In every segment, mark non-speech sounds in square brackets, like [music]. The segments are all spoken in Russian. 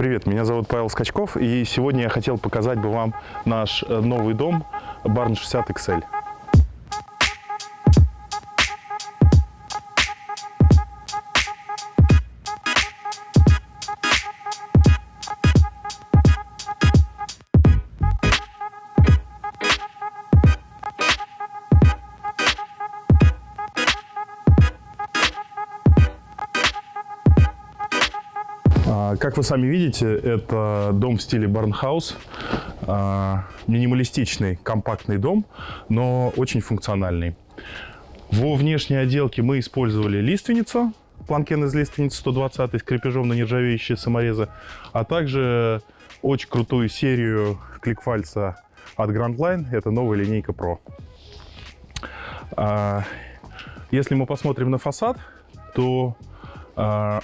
Привет, меня зовут Павел Скачков, и сегодня я хотел показать бы вам наш э, новый дом Barn 60 XL. Вы сами видите, это дом в стиле барнхаус. Минималистичный, компактный дом, но очень функциональный. Во внешней отделке мы использовали лиственницу, планкен из лиственницы 120 с крепежом на нержавеющие саморезы, а также очень крутую серию кликфальца от Grand Line. Это новая линейка Pro. А, Если мы посмотрим на фасад, то а,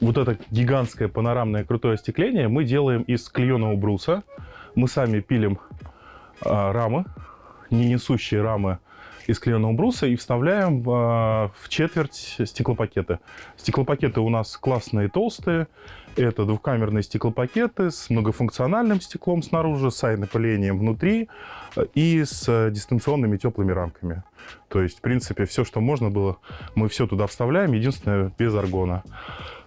вот это гигантское панорамное крутое остекление мы делаем из клееного бруса. Мы сами пилим а, рамы, не несущие рамы из клееного бруса и вставляем а, в четверть стеклопакеты. Стеклопакеты у нас классные, толстые. Это двухкамерные стеклопакеты с многофункциональным стеклом снаружи, с айнопылением внутри э, и с э, дистанционными теплыми рамками. То есть, в принципе, все, что можно было, мы все туда вставляем, единственное, без аргона.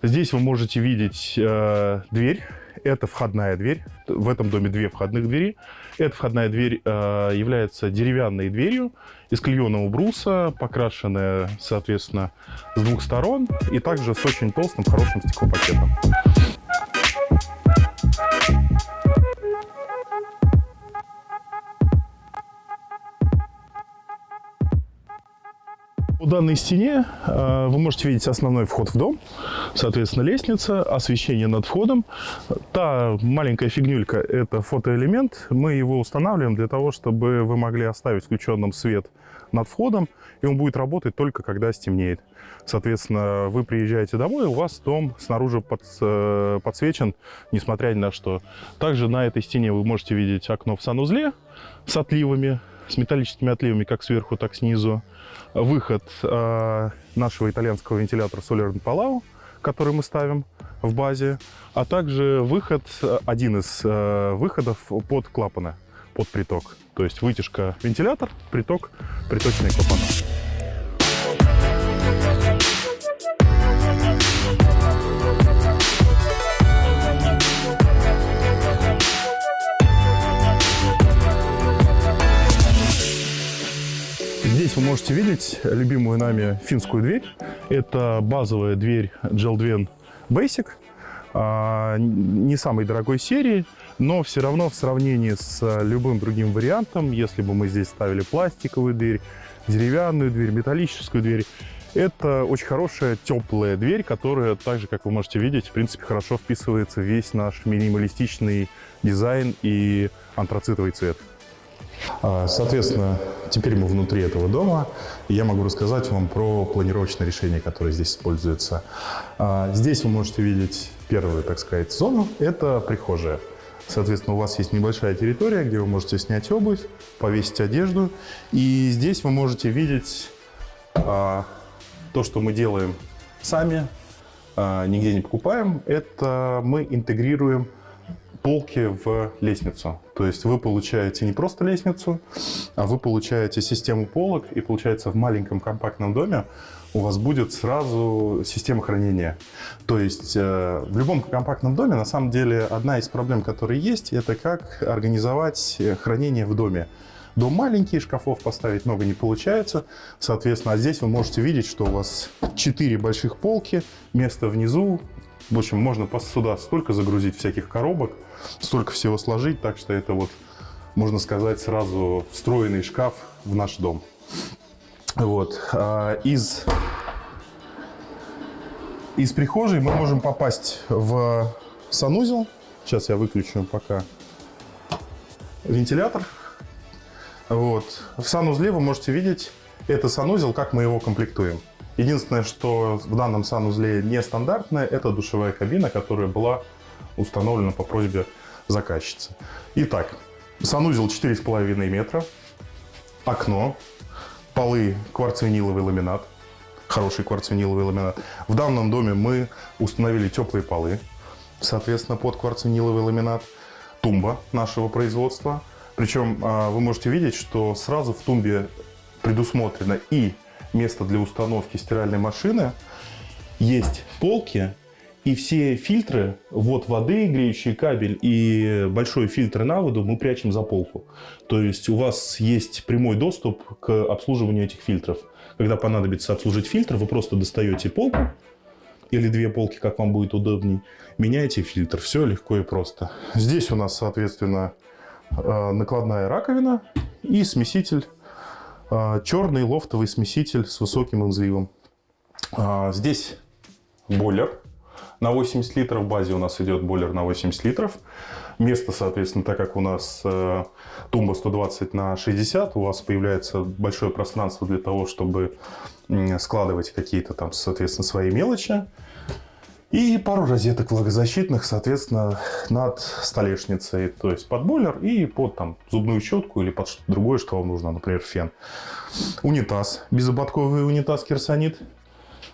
Здесь вы можете видеть э, дверь. Это входная дверь. В этом доме две входных двери. Эта входная дверь э, является деревянной дверью из клееного бруса, покрашенная, соответственно, с двух сторон и также с очень толстым, хорошим стеклопакетом. По данной стене э, вы можете видеть основной вход в дом, соответственно, лестница, освещение над входом. Та маленькая фигнюлька – это фотоэлемент. Мы его устанавливаем для того, чтобы вы могли оставить включенным свет над входом, и он будет работать только когда стемнеет. Соответственно, вы приезжаете домой, у вас дом снаружи под, э, подсвечен, несмотря ни на что. Также на этой стене вы можете видеть окно в санузле с отливами, с металлическими отливами как сверху, так снизу. Выход э, нашего итальянского вентилятора Solar Palau, который мы ставим в базе, а также выход, один из э, выходов под клапаны, под приток. То есть вытяжка вентилятор, приток, приточные клапана. Здесь вы можете видеть любимую нами финскую дверь. Это базовая дверь Geldven Basic. А, Не самой дорогой серии, но все равно в сравнении с любым другим вариантом, если бы мы здесь ставили пластиковую дверь, деревянную дверь, металлическую дверь, это очень хорошая теплая дверь, которая, так же, как вы можете видеть, в принципе, хорошо вписывается в весь наш минималистичный дизайн и антрацитовый цвет. А, Соответственно, теперь мы внутри этого дома, и я могу рассказать вам про планировочное решение, которое здесь используется. А, Здесь вы можете видеть первую, так сказать, зону – это прихожая. Соответственно, у вас есть небольшая территория, где вы можете снять обувь, повесить одежду. И здесь вы можете видеть а, то, что мы делаем сами, а, нигде не покупаем. Это мы интегрируем полки в лестницу. То есть вы получаете не просто лестницу, а вы получаете систему полок, и получается в маленьком компактном доме у вас будет сразу система хранения. То есть э, в любом компактном доме на самом деле одна из проблем, которые есть, это как организовать э, хранение в доме. Дом маленький, шкафов поставить много не получается. Соответственно, а здесь вы можете видеть, что у вас 4 больших полки, место внизу. В общем, можно сюда столько загрузить всяких коробок, столько всего сложить. Так что это вот, можно сказать, сразу встроенный шкаф в наш дом. Вот. А Из, из прихожей мы можем попасть в санузел. Сейчас я выключу пока вентилятор. Вот. В санузле вы можете видеть, это санузел, как мы его комплектуем. Единственное, что в данном санузле нестандартное, это душевая кабина, которая была установлена по просьбе заказчицы. Итак, санузел 4,5 метра, окно, полы кварцвиниловый ламинат, хороший кварцвиниловый ламинат. В данном доме мы установили теплые полы. соответственно, под кварциниловый ламинат. Тумба нашего производства. Причем а, вы можете видеть, что сразу в тумбе предусмотрено и место для установки стиральной машины, есть полки, и все фильтры, вот воды, греющий кабель и большой фильтр на воду мы прячем за полку. То есть у вас есть прямой доступ к обслуживанию этих фильтров. Когда понадобится обслужить фильтр, вы просто достаете полку или две полки, как вам будет удобней, меняете фильтр. Все легко и просто. Здесь у нас, соответственно, э, накладная раковина и смеситель, черный лофтовый смеситель с высоким инзивом. А, здесь бойлер на 80 литров. В базе у нас идет бойлер на 80 литров. Место, соответственно, так как у нас э, тумба 120 на 60, у вас появляется большое пространство для того, чтобы складывать какие-то там, соответственно, свои мелочи. И пару розеток влагозащитных, соответственно, над столешницей. То есть под бойлер и под там, зубную щетку или под что-то другое, что вам нужно, например, фен. Унитаз. Безободковый унитаз керсонит.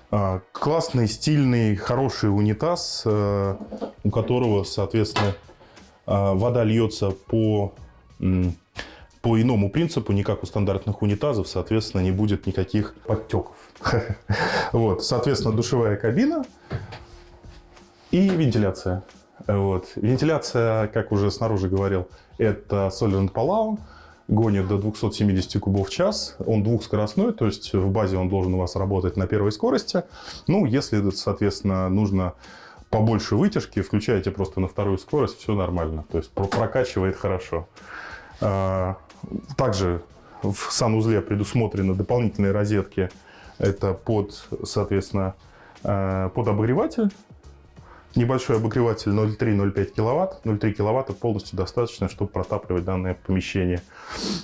А, классный, стильный, хороший унитаз, э, у которого, соответственно, а, вода льется по, по иному принципу, не как у стандартных унитазов, соответственно, не будет никаких подтеков. [laughs] Вот, соответственно, душевая кабина и вентиляция. Вот. Вентиляция, как уже снаружи говорил, это Solent Palau гонит до 270 кубов в час. Он двухскоростной, то есть в базе он должен у вас работать на первой скорости. Ну, если, соответственно, нужно побольше вытяжки, включаете просто на вторую скорость, все нормально. То есть прокачивает хорошо. А, также в санузле предусмотрены дополнительные розетки. Это под, соответственно, а, под обогреватель Небольшой обогреватель 0,3-0,5 киловатт. 0,3 киловатта полностью достаточно, чтобы протапливать данное помещение.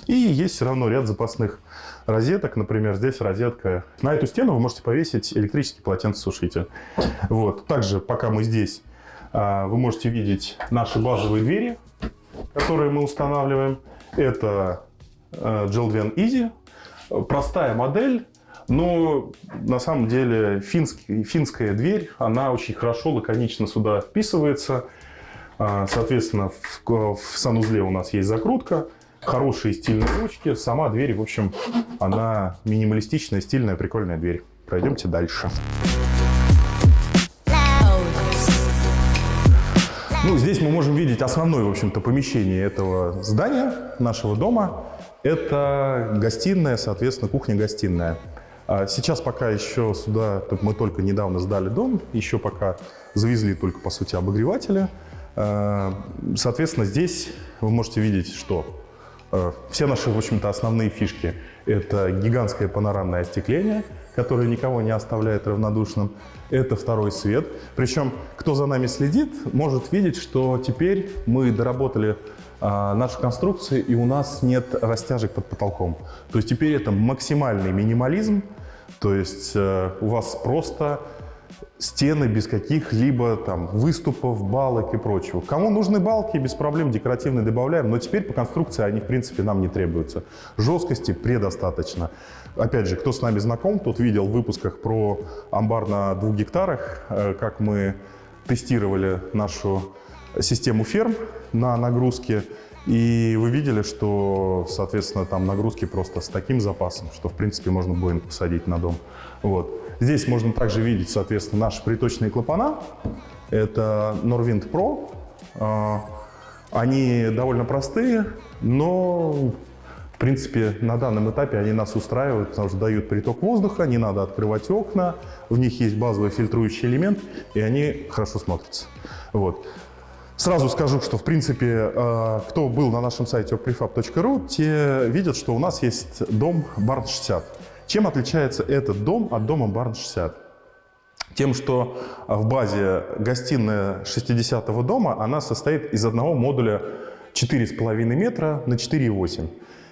И есть все равно ряд запасных розеток. Например, здесь розетка. На эту стену вы можете повесить электрический полотенцесушитель. Вот. Также, пока мы здесь, а, вы можете видеть наши базовые двери, которые мы устанавливаем. Это Gelven Easy. Простая модель, но на самом деле финский, финская дверь, она очень хорошо, лаконично сюда вписывается. А, соответственно, в, в санузле у нас есть закрутка, хорошие стильные ручки. Сама дверь, в общем, она минималистичная, стильная, прикольная дверь. Пройдемте дальше. Ну, здесь мы можем видеть основное, в общем-то, помещение этого здания, нашего дома. Это гостиная, соответственно, кухня-гостиная. А сейчас пока еще сюда, мы только недавно сдали дом, еще пока завезли только, по сути, обогреватели. А, соответственно, здесь вы можете видеть, что а, все наши, в общем-то, основные фишки – это гигантское панорамное остекление, которое никого не оставляет равнодушным. Это второй свет. Причем, кто за нами следит, может видеть, что теперь мы доработали нашу конструкцию, и у нас нет растяжек под потолком. То есть теперь это максимальный минимализм, то есть э, у вас просто стены без каких-либо там выступов, балок и прочего. Кому нужны балки, без проблем декоративные добавляем, но теперь по конструкции они в принципе нам не требуются. Жесткости предостаточно. Опять же, кто с нами знаком, тот видел в выпусках про амбар на двух гектарах, э, как мы тестировали нашу систему ферм на нагрузке. И вы видели, что, соответственно, там нагрузки просто с таким запасом, что, в принципе, можно будет посадить на дом. Вот. Здесь можно также видеть, соответственно, наши приточные клапана. Это Norwind Pro. А, они довольно простые, но, в принципе, на данном этапе они нас устраивают, потому что дают приток воздуха, не надо открывать окна, в них есть базовый фильтрующий элемент, и они хорошо смотрятся. Вот. Сразу скажу, что, в принципе, э, кто был на нашем сайте prefab.ru, те видят, что у нас есть дом Барн 60. Чем отличается этот дом от дома Барн 60? Тем, что в базе гостиная 60-го дома, она состоит из одного модуля 4,5 метра на 4,8.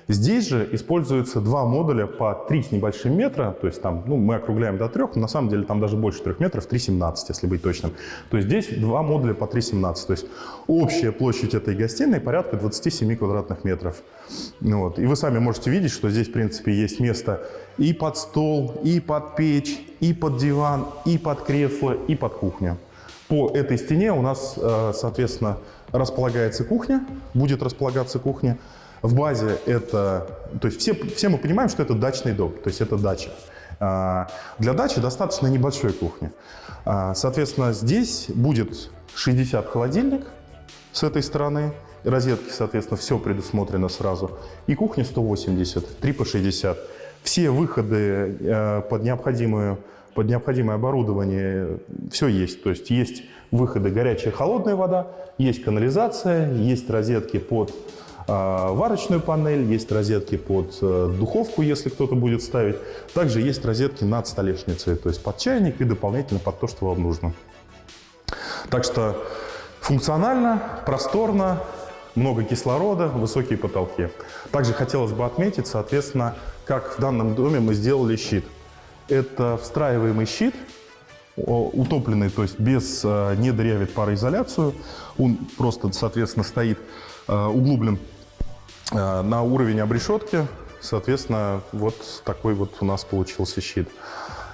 Здесь же используются два модуля по 3 с небольшим метра, то есть там, ну, мы округляем до 3, но на самом деле там даже больше 3 метров, 3,17, если быть точным. То есть здесь два модуля по 3,17, то есть общая площадь этой гостиной порядка 27 квадратных метров. Вот. И вы сами можете видеть, что здесь, в принципе, есть место и под стол, и под печь, и под диван, и под кресло, и под кухню. По этой стене у нас, э, соответственно, располагается кухня, будет располагаться кухня. В базе это, то есть все, все мы понимаем, что это дачный дом, то есть это дача. А, для дачи достаточно небольшой кухни. А, соответственно, здесь будет 60 холодильник с этой стороны, розетки, соответственно, все предусмотрено сразу. И кухня 180, 3 по 60. Все выходы э, под необходимую под необходимое оборудование все есть. То есть есть выходы горячая холодная вода, есть канализация, есть розетки под варочную панель, есть розетки под э, духовку, если кто-то будет ставить. Также есть розетки над столешницей, то есть под чайник и дополнительно под то, что вам нужно. Так что функционально, просторно, много кислорода, высокие потолки. Также хотелось бы отметить, соответственно, как в данном доме мы сделали щит. Это встраиваемый щит, утопленный, то есть без, э, не дырявит пароизоляцию. Он просто, соответственно, стоит э, углублен на уровень обрешетки, соответственно, вот такой вот у нас получился щит.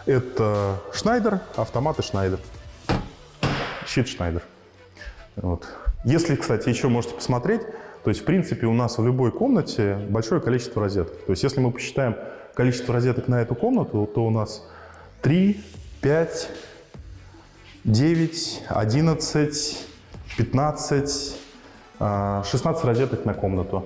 Это Шнайдер, автоматы Шнайдер. Щит Шнайдер. Вот. Если, кстати, еще можете посмотреть, то есть, в принципе, у нас в любой комнате большое количество розеток. То есть, если мы посчитаем количество розеток на эту комнату, то у нас 3, 5, 9, 11, 15, 16 розеток на комнату.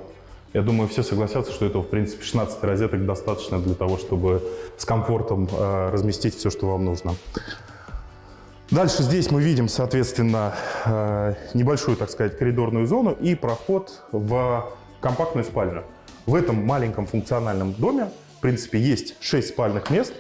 Я думаю, все согласятся, что этого, в принципе, 16 розеток достаточно для того, чтобы с комфортом э, разместить все, что вам нужно. Дальше здесь мы видим, соответственно, э, небольшую, так сказать, коридорную зону и проход в компактную спальню. В этом маленьком функциональном доме, в принципе, есть 6 спальных мест,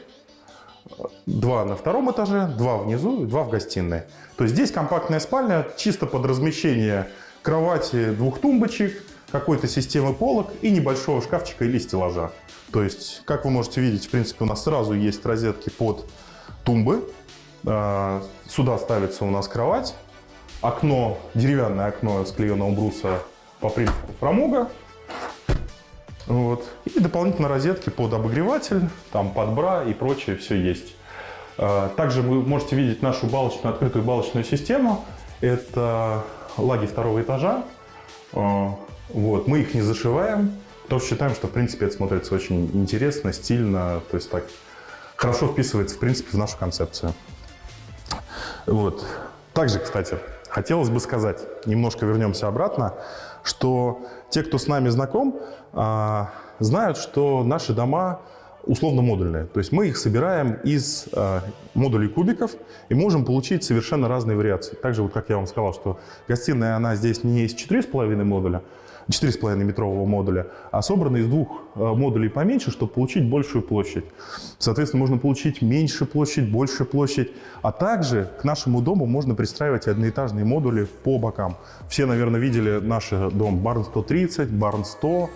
два на втором этаже, два внизу и два в гостиной. То есть здесь компактная спальня чисто под размещение кровати, двух тумбочек, какой-то системы полок и небольшого шкафчика или стеллажа. То есть, как вы можете видеть, в принципе, у нас сразу есть розетки под тумбы. А, сюда ставится у нас кровать. Окно, деревянное окно с клееного бруса по принципу фрамуга. Вот. И дополнительно розетки под обогреватель, там под бра и прочее все есть. А, также вы можете видеть нашу балочную, открытую балочную систему. Это лаги второго этажа. А, вот, мы их не зашиваем, что считаем, что, в принципе, это смотрится очень интересно, стильно, то есть так хорошо вписывается, в принципе, в нашу концепцию. Вот. Также, кстати, хотелось бы сказать, немножко вернемся обратно, что те, кто с нами знаком, а, знают, что наши дома условно модульные. То есть мы их собираем из э, модулей кубиков и можем получить совершенно разные вариации. Также, вот как я вам сказал, что гостиная, она здесь не из 4,5 модуля, 4,5 метрового модуля, а собраны из двух э, модулей поменьше, чтобы получить большую площадь. Соответственно, можно получить меньше площадь, больше площадь. А также к нашему дому можно пристраивать одноэтажные модули по бокам. Все, наверное, видели наш дом Барн 130, Барн 100.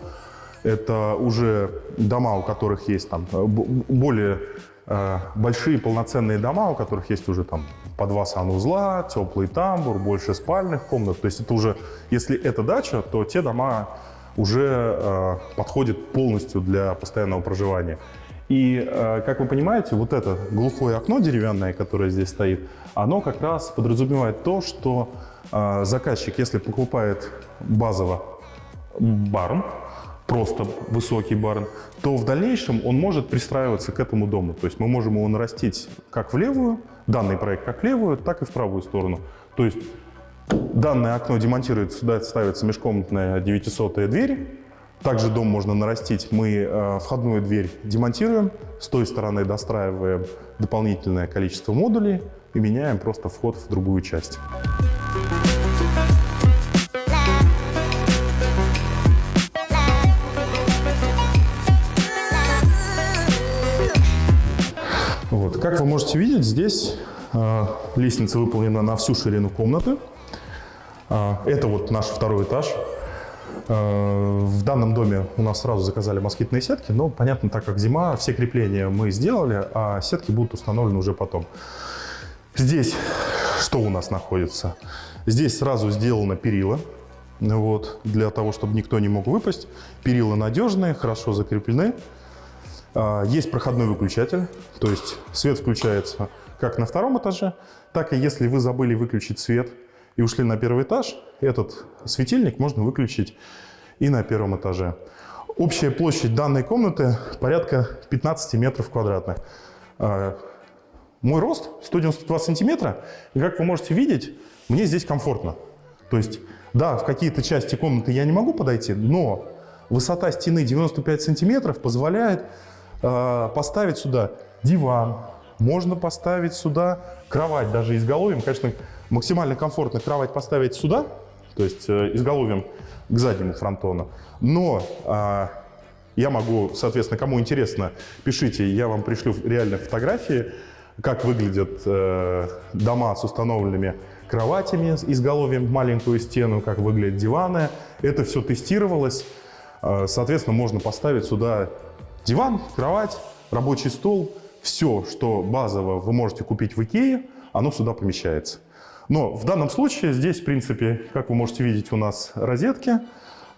Это уже дома, у которых есть там э, более э, большие полноценные дома, у которых есть уже там по два санузла, теплый тамбур, больше спальных комнат. То есть это уже, если это дача, то те дома уже э, подходят полностью для постоянного проживания. И, э, как вы понимаете, вот это глухое окно деревянное, которое здесь стоит, оно как раз подразумевает то, что э, заказчик, если покупает базово барн, просто высокий барн, то в дальнейшем он может пристраиваться к этому дому. То есть мы можем его нарастить как в левую, данный проект как левую, так и в правую сторону. То есть данное окно демонтируется, сюда ставится межкомнатная 900 дверь. Также дом можно нарастить. Мы э, входную дверь демонтируем, с той стороны достраиваем дополнительное количество модулей и меняем просто вход в другую часть. Можете видеть, здесь э, лестница выполнена на всю ширину комнаты. Э, это вот наш второй этаж. Э, в данном доме у нас сразу заказали москитные сетки, но, понятно, так как зима, все крепления мы сделали, а сетки будут установлены уже потом. Здесь что у нас находится? Здесь сразу сделано перила, вот, для того, чтобы никто не мог выпасть. Перила надежные, хорошо закреплены. А, есть проходной выключатель, то есть свет включается как на втором этаже, так и если вы забыли выключить свет и ушли на первый этаж, этот светильник можно выключить и на первом этаже. Общая площадь данной комнаты порядка 15 метров квадратных. А, мой рост 192 сантиметра, и как вы можете видеть, мне здесь комфортно. То есть, да, в какие-то части комнаты я не могу подойти, но высота стены 95 сантиметров позволяет поставить сюда диван, можно поставить сюда кровать, даже изголовьем. Конечно, максимально комфортно кровать поставить сюда, то есть э, изголовьем к заднему фронтону. Но э, я могу, соответственно, кому интересно, пишите, я вам пришлю реальные фотографии, как выглядят э, дома с установленными кроватями изголовьем маленькую стену, как выглядят диваны. Это все тестировалось. Э, соответственно, можно поставить сюда диван, кровать, рабочий стол. Все, что базово вы можете купить в Икее, оно сюда помещается. Но в данном случае здесь, в принципе, как вы можете видеть, у нас розетки.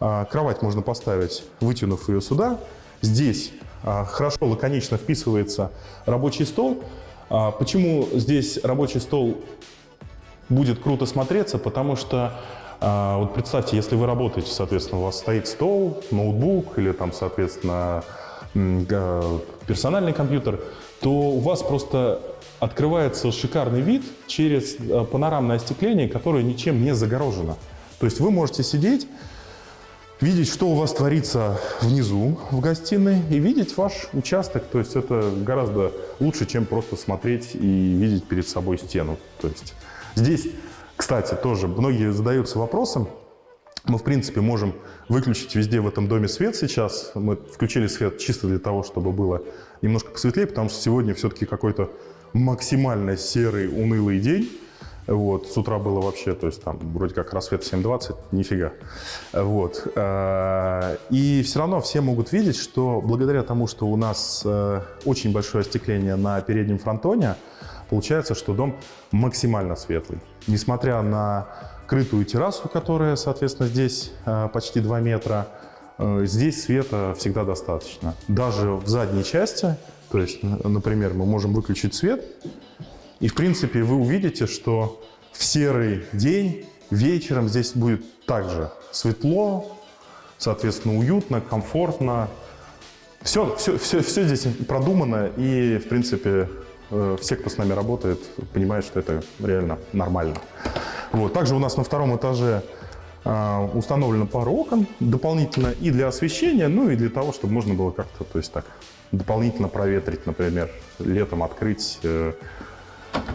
Э, кровать можно поставить, вытянув ее сюда. Здесь э, хорошо, лаконично вписывается рабочий стол. Почему здесь рабочий стол будет круто смотреться, потому что а, вот представьте, если вы работаете, соответственно, у вас стоит стол, ноутбук или там, соответственно, персональный компьютер, то у вас просто открывается шикарный вид через а, панорамное остекление, которое ничем не загорожено. То есть вы можете сидеть, видеть, что у вас творится внизу в гостиной и видеть ваш участок. То есть это гораздо лучше, чем просто смотреть и видеть перед собой стену. То есть Здесь, кстати, тоже многие задаются вопросом, мы, в принципе, можем выключить везде в этом доме свет сейчас. Мы включили свет чисто для того, чтобы было немножко посветлее, потому что сегодня все-таки какой-то максимально серый, унылый день. Вот, с утра было вообще, то есть там вроде как рассвет 7.20, нифига. Вот. Э, и все равно все могут видеть, что благодаря тому, что у нас э, очень большое остекление на переднем фронтоне, Получается, что дом максимально светлый. Несмотря на крытую террасу, которая, соответственно, здесь э, почти 2 метра, э, здесь света всегда достаточно. Даже в задней части, то есть, например, мы можем выключить свет, и, в принципе, вы увидите, что в серый день вечером здесь будет также светло, соответственно, уютно, комфортно. Все, все, все, все здесь продумано и, в принципе, Э, все, кто с нами работает, понимают, что это реально нормально. Вот. Также у нас на втором этаже э, установлено пару окон дополнительно и для освещения, ну и для того, чтобы можно было как-то, то есть так, дополнительно проветрить, например, летом открыть, э,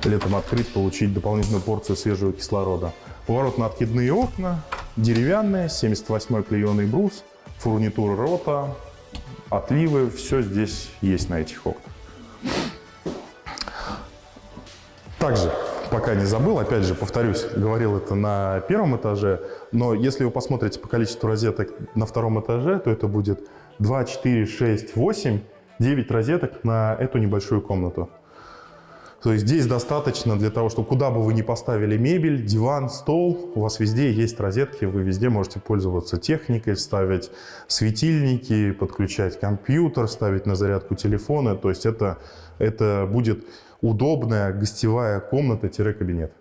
летом открыть, получить дополнительную порцию свежего кислорода. Поворотно-откидные окна, деревянные, 78-й клееный брус, фурнитура рота, отливы, все здесь есть на этих окнах. Также, пока не забыл, опять же, повторюсь, говорил это на первом этаже, но если вы посмотрите по количеству розеток на втором этаже, то это будет 2, 4, 6, 8, 9 розеток на эту небольшую комнату. То есть здесь достаточно для того, чтобы куда бы вы ни поставили мебель, диван, стол, у вас везде есть розетки, вы везде можете пользоваться техникой, ставить светильники, подключать компьютер, ставить на зарядку телефоны. То есть это, это будет удобная гостевая комната-кабинет.